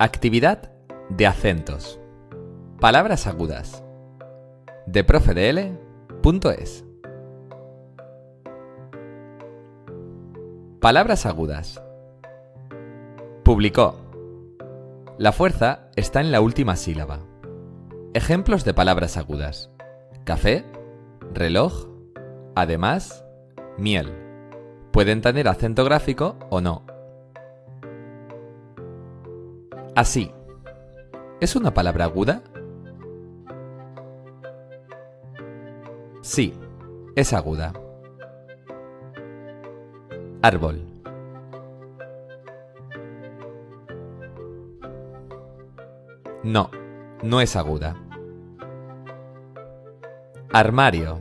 Actividad de acentos. Palabras agudas. De. Palabras agudas. Publicó. La fuerza está en la última sílaba. Ejemplos de palabras agudas. Café, reloj, además, miel. Pueden tener acento gráfico o no. Así. ¿Es una palabra aguda? Sí, es aguda. Árbol. No, no es aguda. Armario.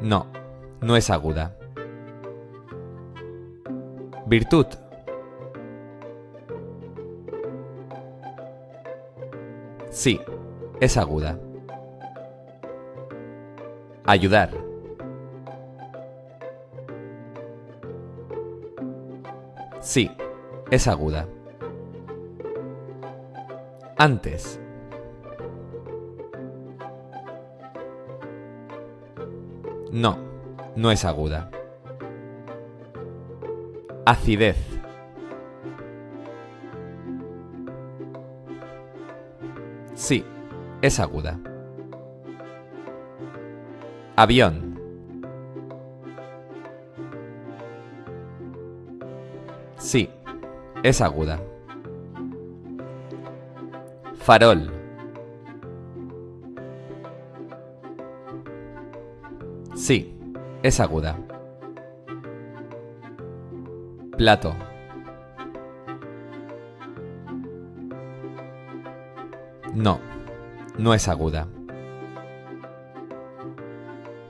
No, no es aguda. Virtud. Sí, es aguda. Ayudar. Sí, es aguda. Antes. No, no es aguda. Acidez. Sí, es aguda. Avión. Sí, es aguda. Farol. Sí, es aguda. Plato. No, no es aguda.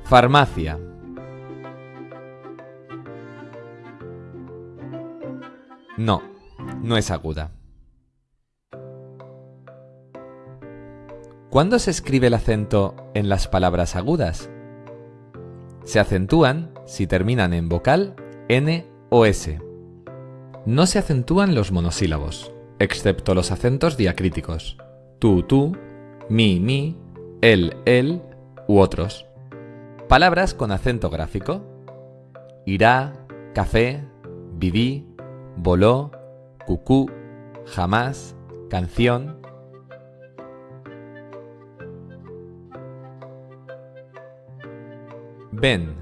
Farmacia. No, no es aguda. ¿Cuándo se escribe el acento en las palabras agudas? Se acentúan si terminan en vocal N o S. No se acentúan los monosílabos, excepto los acentos diacríticos, tú, tú, mi, mi, él, él u otros. Palabras con acento gráfico. Irá, café, viví, voló, cucú, jamás, canción. Ven,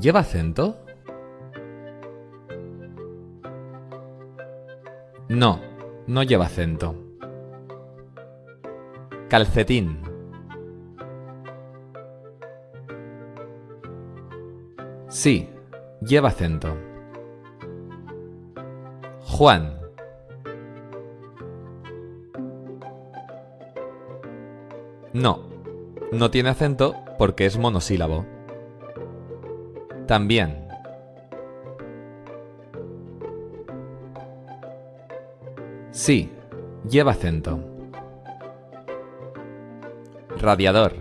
¿lleva acento? No, no lleva acento. Calcetín. Sí, lleva acento. Juan. No, no tiene acento porque es monosílabo. También. Sí, lleva acento. Radiador.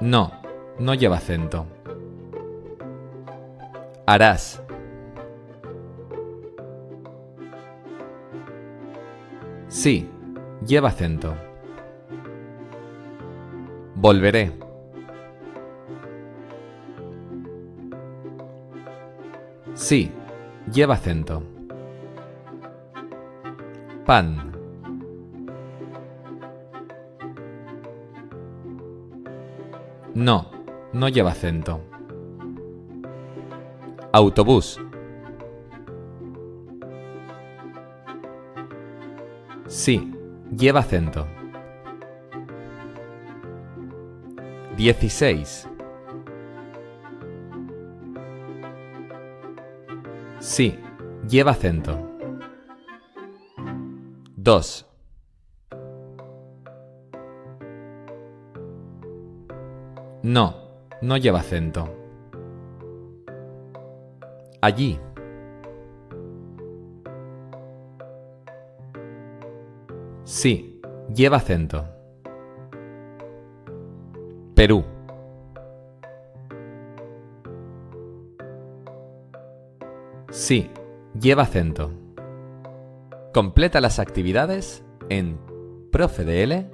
No, no lleva acento. Harás. Sí, lleva acento. Volveré. Sí, lleva acento. Pan. No, no lleva acento. Autobús. Sí, lleva acento. 16. Sí, lleva acento. 2. No, no lleva acento. Allí. Sí, lleva acento. Perú. Sí, lleva acento. Completa las actividades en profedl.es.